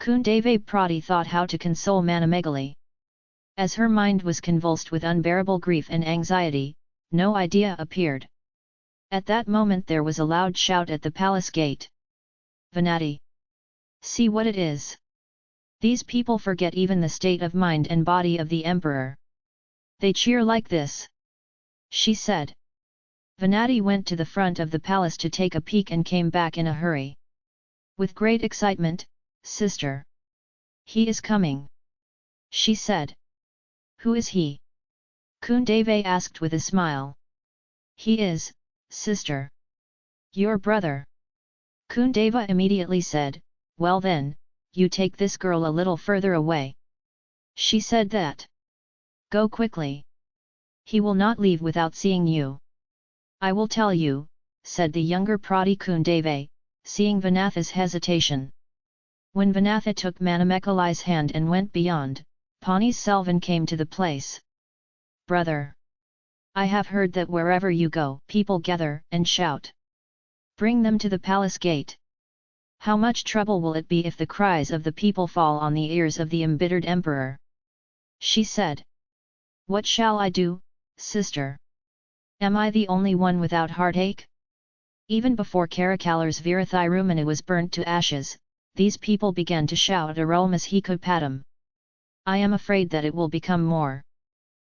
Kundave Prati thought how to console Manamegali. As her mind was convulsed with unbearable grief and anxiety, no idea appeared. At that moment there was a loud shout at the palace gate. Venati! See what it is! These people forget even the state of mind and body of the emperor. They cheer like this. She said. Venati went to the front of the palace to take a peek and came back in a hurry. With great excitement, Sister! He is coming! She said. Who is he? Kundave asked with a smile. He is, sister. Your brother. Kundava immediately said, Well then, you take this girl a little further away. She said that. Go quickly. He will not leave without seeing you. I will tell you, said the younger Prati Kundave, seeing Vanatha's hesitation. When Vanatha took Manamekali's hand and went beyond, Pani Selvan came to the place. Brother! I have heard that wherever you go, people gather and shout. Bring them to the palace gate. How much trouble will it be if the cries of the people fall on the ears of the embittered emperor? She said. What shall I do, sister? Am I the only one without heartache? Even before Karikalar's Virathirumana was burnt to ashes, these people began to shout Arulmas Hikopadam. I am afraid that it will become more.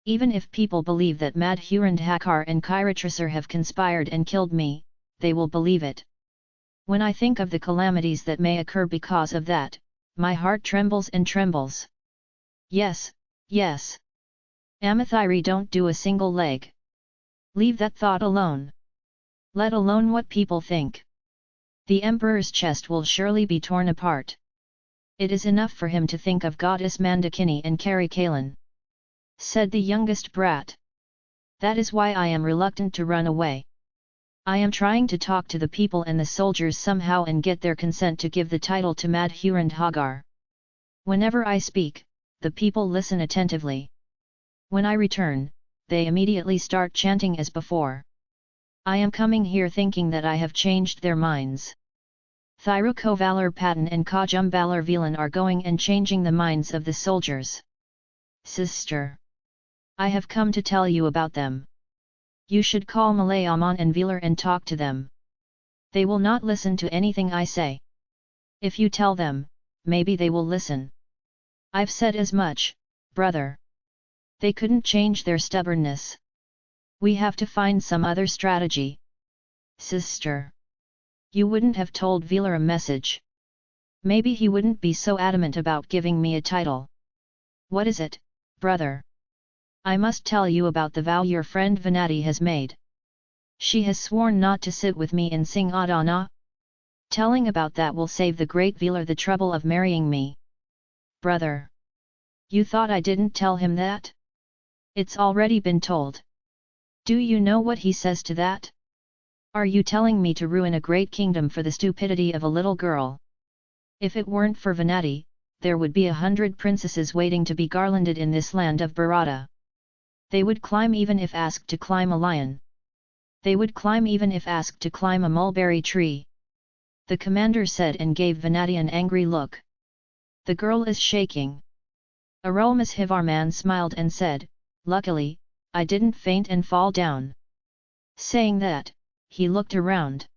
Even if people believe that Madhurandhakar and Kiratrasar have conspired and killed me, they will believe it. When I think of the calamities that may occur because of that, my heart trembles and trembles. Yes, yes. Amathiri don't do a single leg. Leave that thought alone. Let alone what people think. The emperor's chest will surely be torn apart. It is enough for him to think of goddess Mandakini and Karikalan. Said the youngest brat. That is why I am reluctant to run away. I am trying to talk to the people and the soldiers somehow and get their consent to give the title to Madhurandhagar. Whenever I speak, the people listen attentively. When I return, they immediately start chanting as before. I am coming here thinking that I have changed their minds. Thirukovalar Patan and Kajumbalar Velan are going and changing the minds of the soldiers. Sister! I have come to tell you about them. You should call Malay Aman and Velar and talk to them. They will not listen to anything I say. If you tell them, maybe they will listen. I've said as much, brother. They couldn't change their stubbornness. We have to find some other strategy. Sister. You wouldn't have told Velar a message. Maybe he wouldn't be so adamant about giving me a title. What is it, brother? I must tell you about the vow your friend Venati has made. She has sworn not to sit with me in Singadana. Telling about that will save the great Velar the trouble of marrying me. Brother! You thought I didn't tell him that? It's already been told. Do you know what he says to that? Are you telling me to ruin a great kingdom for the stupidity of a little girl? If it weren't for Venati, there would be a hundred princesses waiting to be garlanded in this land of Bharata. They would climb even if asked to climb a lion. They would climb even if asked to climb a mulberry tree. The commander said and gave Venati an angry look. The girl is shaking. Arulmozhivarman smiled and said, Luckily, I didn't faint and fall down. Saying that, he looked around.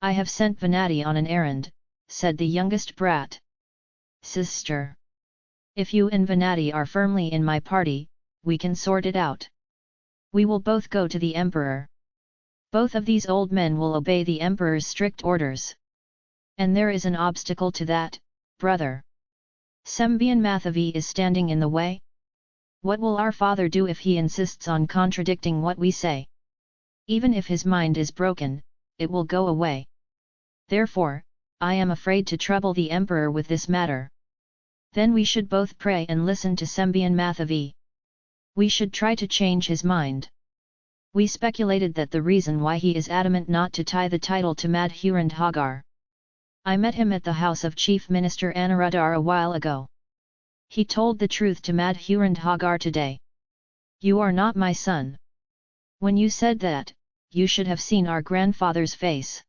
I have sent Venati on an errand, said the youngest brat. Sister! If you and Venati are firmly in my party, we can sort it out. We will both go to the emperor. Both of these old men will obey the emperor's strict orders. And there is an obstacle to that, brother. Sembian Mathavi is standing in the way? What will our father do if he insists on contradicting what we say? Even if his mind is broken, it will go away. Therefore, I am afraid to trouble the emperor with this matter. Then we should both pray and listen to Sembian Mathavi. We should try to change his mind. We speculated that the reason why he is adamant not to tie the title to Madhurandhagar. I met him at the house of Chief Minister Anuradhar a while ago. He told the truth to Madhurandhagar today. You are not my son. When you said that, you should have seen our grandfather's face.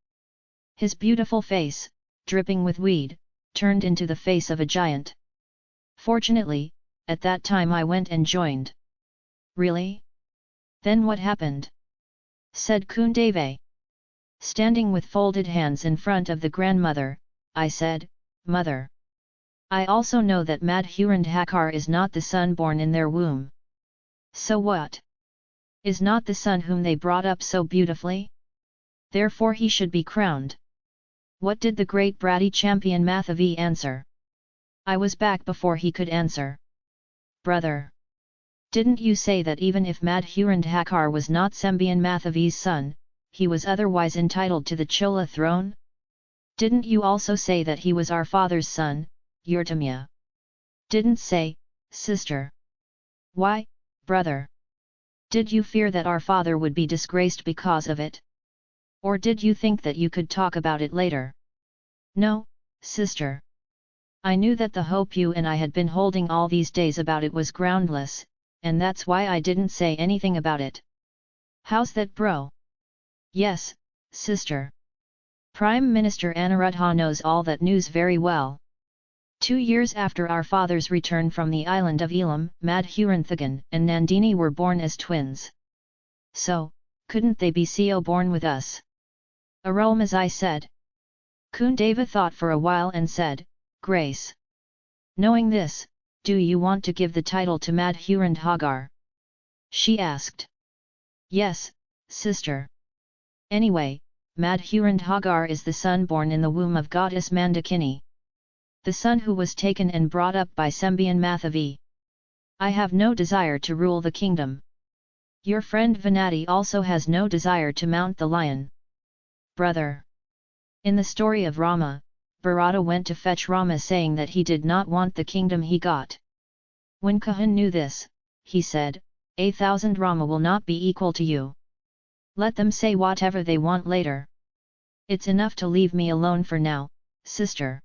His beautiful face, dripping with weed, turned into the face of a giant. Fortunately, at that time I went and joined. Really? Then what happened? said Kundave. Standing with folded hands in front of the grandmother, I said, Mother. I also know that Madhurandhakar is not the son born in their womb. So what? Is not the son whom they brought up so beautifully? Therefore he should be crowned. What did the great bratty champion Mathavi answer? I was back before he could answer. Brother! Didn't you say that even if Madhurandhakar was not Sembian Mathavi's son, he was otherwise entitled to the Chola throne? Didn't you also say that he was our father's son, Yurtamya? Didn't say, sister. Why, brother? Did you fear that our father would be disgraced because of it? Or did you think that you could talk about it later? No, sister. I knew that the hope you and I had been holding all these days about it was groundless, and that's why I didn't say anything about it. How's that bro? Yes, sister. Prime Minister Anuruddha knows all that news very well. Two years after our father's return from the island of Elam, Madhuranthagan and Nandini were born as twins. So, couldn't they be CO born with us? Arulmozhi said. Kundava thought for a while and said, Grace. Knowing this, do you want to give the title to Madhurandhagar? She asked. Yes, sister. Anyway, Madhurandhagar is the son born in the womb of goddess Mandakini. The son who was taken and brought up by Sembian Mathavi. I have no desire to rule the kingdom. Your friend Venati also has no desire to mount the lion brother. In the story of Rama, Bharata went to fetch Rama saying that he did not want the kingdom he got. When Kahan knew this, he said, A thousand Rama will not be equal to you. Let them say whatever they want later. It's enough to leave me alone for now, sister.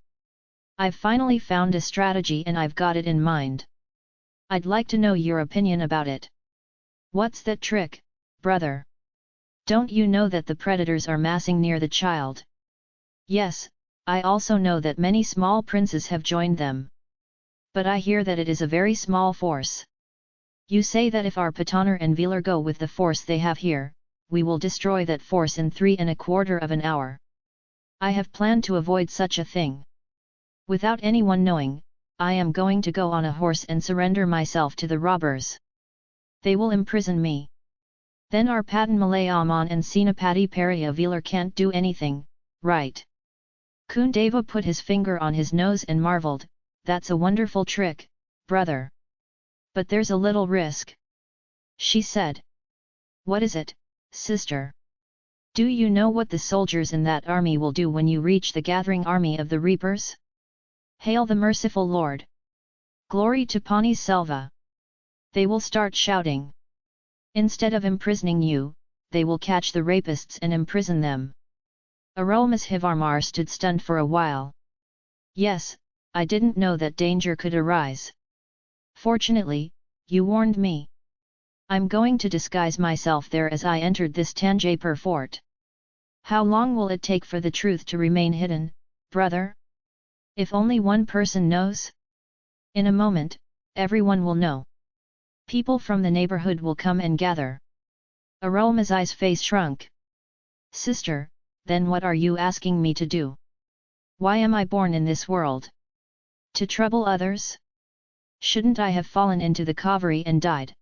I've finally found a strategy and I've got it in mind. I'd like to know your opinion about it. What's that trick, brother? Don't you know that the predators are massing near the child? Yes, I also know that many small princes have joined them. But I hear that it is a very small force. You say that if our Pataner and Velar go with the force they have here, we will destroy that force in three and a quarter of an hour. I have planned to avoid such a thing. Without anyone knowing, I am going to go on a horse and surrender myself to the robbers. They will imprison me. Then our Patan Malayaman and Senapati Velar can't do anything, right? Kundava put his finger on his nose and marvelled, that's a wonderful trick, brother. But there's a little risk. She said. What is it, sister? Do you know what the soldiers in that army will do when you reach the gathering army of the reapers? Hail the merciful Lord! Glory to Pani Selva! They will start shouting. Instead of imprisoning you, they will catch the rapists and imprison them. Arulmozhivarmar stood stunned for a while. Yes, I didn't know that danger could arise. Fortunately, you warned me. I'm going to disguise myself there as I entered this Tanjapur fort. How long will it take for the truth to remain hidden, brother? If only one person knows? In a moment, everyone will know. People from the neighborhood will come and gather. Arulmozhi's face shrunk. Sister, then what are you asking me to do? Why am I born in this world? To trouble others? Shouldn't I have fallen into the Kaveri and died?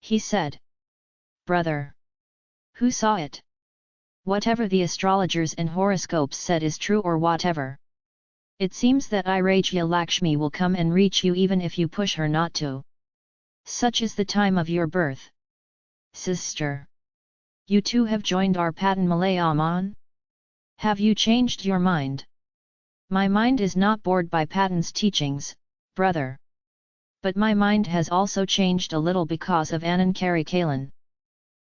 He said. Brother! Who saw it? Whatever the astrologers and horoscopes said is true or whatever. It seems that Irajya Lakshmi will come and reach you even if you push her not to. Such is the time of your birth. Sister! You too have joined our Patan Malayaman? Have you changed your mind? My mind is not bored by Patan's teachings, brother. But my mind has also changed a little because of Anand Kalan.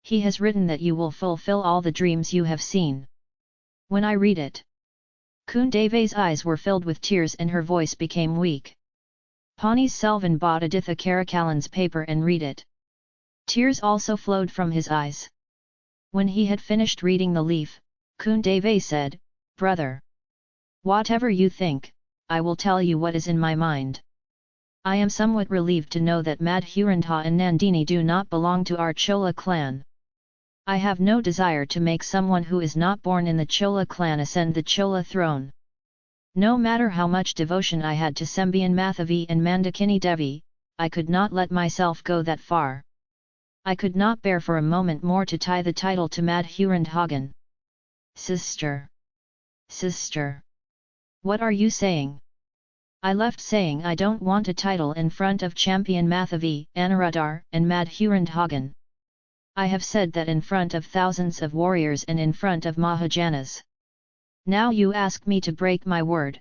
He has written that you will fulfill all the dreams you have seen. When I read it, Kundave's eyes were filled with tears and her voice became weak. Pani Selvan bought Aditha Karikalan's paper and read it. Tears also flowed from his eyes. When he had finished reading the leaf, Kundave said, Brother! Whatever you think, I will tell you what is in my mind. I am somewhat relieved to know that Madhurandha and Nandini do not belong to our Chola clan. I have no desire to make someone who is not born in the Chola clan ascend the Chola throne. No matter how much devotion I had to Sembian Mathavi and Mandakini Devi, I could not let myself go that far. I could not bear for a moment more to tie the title to Madhurandhagan. Sister! Sister! What are you saying? I left saying I don't want a title in front of champion Mathavi, Anuradhar and Madhurandhagan. I have said that in front of thousands of warriors and in front of Mahajanas. Now you ask me to break my word.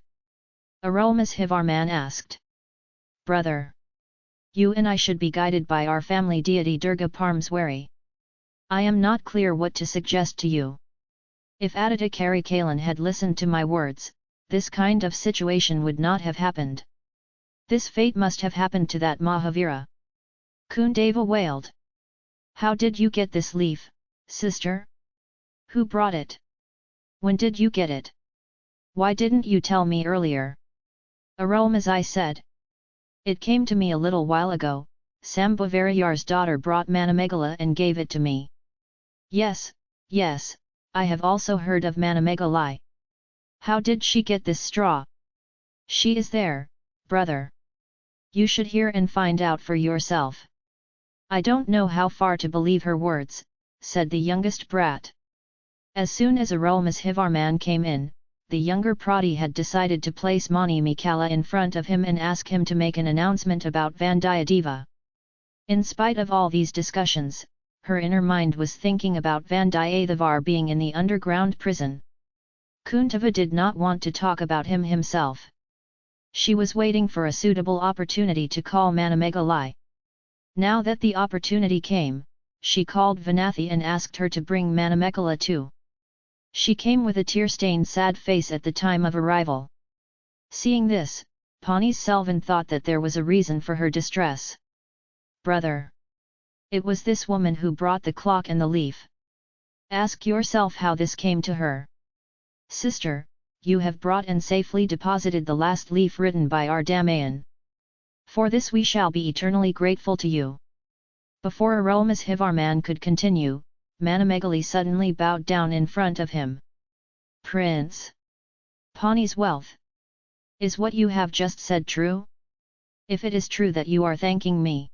Arulmozhivarman asked. Brother! You and I should be guided by our family deity Durga Parmeswari. I am not clear what to suggest to you. If Aditya Karikalan had listened to my words, this kind of situation would not have happened. This fate must have happened to that Mahavira. Kundava wailed. How did you get this leaf, sister? Who brought it? When did you get it? Why didn't you tell me earlier? Arulmozhi said. It came to me a little while ago, Sambhavarayar's daughter brought Manamegala and gave it to me. Yes, yes, I have also heard of Manamegalai. How did she get this straw? She is there, brother. You should hear and find out for yourself. I don't know how far to believe her words, said the youngest brat. As soon as Arulmozhivarman came in, the younger Prati had decided to place Mani Mikala in front of him and ask him to make an announcement about Vandiyadeva. In spite of all these discussions, her inner mind was thinking about Vandiyathevar being in the underground prison. Kundava did not want to talk about him himself. She was waiting for a suitable opportunity to call Manamegalai. Now that the opportunity came, she called Vanathi and asked her to bring Manamekala too. She came with a tear-stained sad face at the time of arrival. Seeing this, Pani Selvan thought that there was a reason for her distress. Brother! It was this woman who brought the clock and the leaf. Ask yourself how this came to her. Sister, you have brought and safely deposited the last leaf written by our. For this we shall be eternally grateful to you. Before Arulmozhivarman could continue, Manamegali suddenly bowed down in front of him. Prince! Pani's wealth! Is what you have just said true? If it is true that you are thanking me.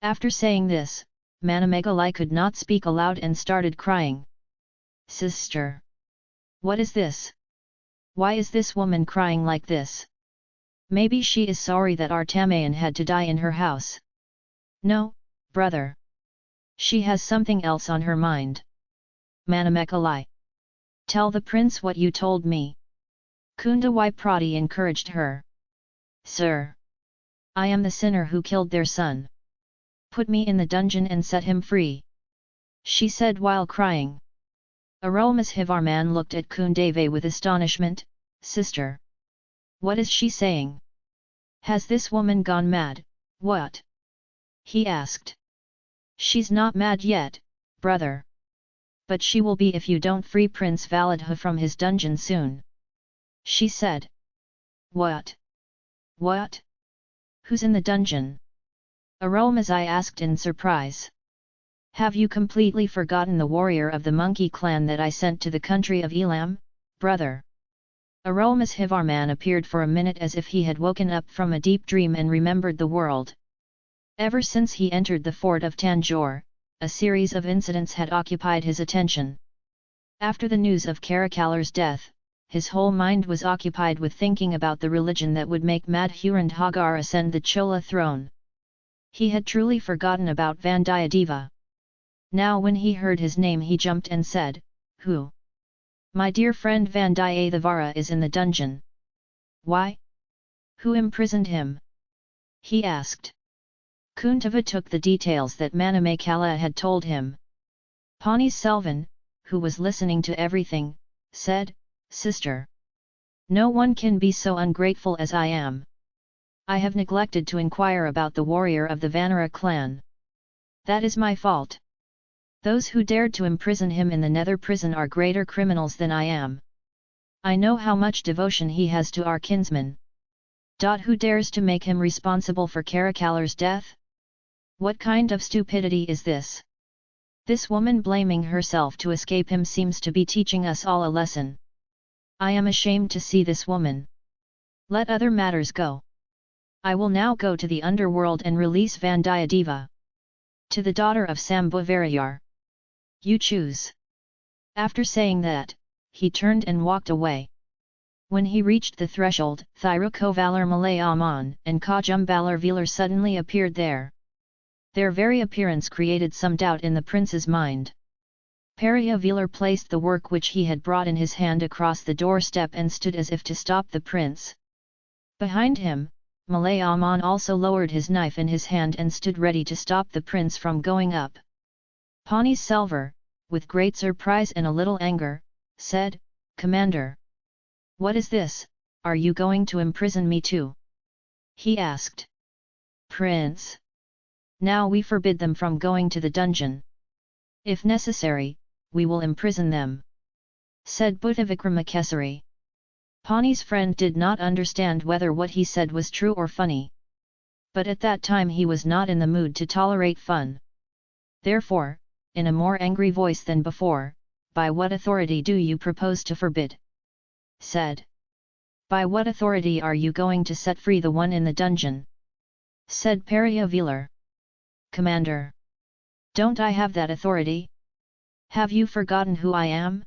After saying this, Manamegali could not speak aloud and started crying. Sister! What is this? Why is this woman crying like this? Maybe she is sorry that our Tamayan had to die in her house. No, brother. She has something else on her mind. Manamekalai. Tell the prince what you told me. Kundawai Prati encouraged her. Sir. I am the sinner who killed their son. Put me in the dungeon and set him free. She said while crying. Arulmozhivarman looked at Kundave with astonishment, Sister. What is she saying? Has this woman gone mad, what? He asked. She's not mad yet, brother. But she will be if you don't free Prince Validha from his dungeon soon. She said. What? What? Who's in the dungeon? Arulmozhi asked in surprise. Have you completely forgotten the warrior of the monkey clan that I sent to the country of Elam, brother? Arulmozhivarman appeared for a minute as if he had woken up from a deep dream and remembered the world. Ever since he entered the fort of Tanjore, a series of incidents had occupied his attention. After the news of Karikalar's death, his whole mind was occupied with thinking about the religion that would make Madhurandhagar ascend the Chola throne. He had truly forgotten about Vandiyadeva. Now when he heard his name he jumped and said, Who? My dear friend Vandiyathavara is in the dungeon. Why? Who imprisoned him? He asked. Kuntava took the details that Manamekala had told him. Pani Selvan, who was listening to everything, said, Sister. No one can be so ungrateful as I am. I have neglected to inquire about the warrior of the Vanara clan. That is my fault. Those who dared to imprison him in the nether prison are greater criminals than I am. I know how much devotion he has to our kinsman, Who dares to make him responsible for Karikalar's death? What kind of stupidity is this? This woman blaming herself to escape him seems to be teaching us all a lesson. I am ashamed to see this woman. Let other matters go. I will now go to the underworld and release Vandiyadeva. To the daughter of Sambhavarayar. You choose. After saying that, he turned and walked away. When he reached the threshold, Thirukovalar Malayaman and Kajumbalar Velar suddenly appeared there. Their very appearance created some doubt in the prince's mind. Velar placed the work which he had brought in his hand across the doorstep and stood as if to stop the prince. Behind him, Malayaman also lowered his knife in his hand and stood ready to stop the prince from going up. Pani Selvar, with great surprise and a little anger, said, Commander! What is this, are you going to imprison me too? He asked. Prince! Now we forbid them from going to the dungeon. If necessary, we will imprison them. Said Bhuttavikramakesari. Pani's friend did not understand whether what he said was true or funny. But at that time he was not in the mood to tolerate fun. Therefore, in a more angry voice than before, by what authority do you propose to forbid? Said. By what authority are you going to set free the one in the dungeon? Said Velar. Commander! Don't I have that authority? Have you forgotten who I am?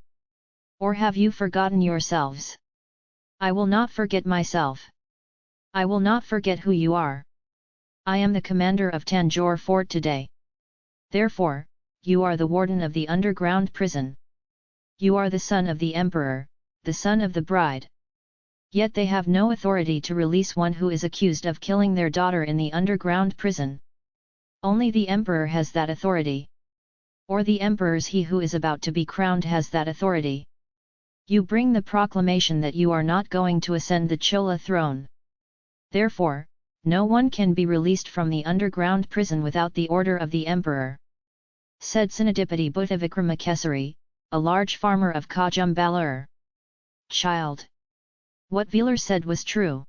Or have you forgotten yourselves? I will not forget myself. I will not forget who you are. I am the commander of Tanjore fort today. Therefore, you are the warden of the underground prison. You are the son of the emperor, the son of the bride. Yet they have no authority to release one who is accused of killing their daughter in the underground prison. Only the emperor has that authority. Or the emperor's he who is about to be crowned has that authority. You bring the proclamation that you are not going to ascend the Chola throne. Therefore, no one can be released from the underground prison without the order of the emperor. Said Sinadipati Bhuttavikramakesari, a large farmer of Kajumbalur. Child! What Velar said was true.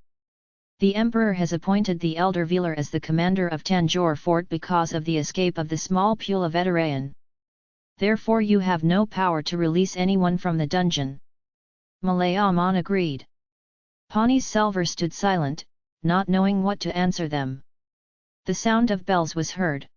The emperor has appointed the elder Velar as the commander of Tanjore fort because of the escape of the small Pula Veterayan. Therefore you have no power to release anyone from the dungeon. Malayaman agreed. Pani Selvar stood silent, not knowing what to answer them. The sound of bells was heard.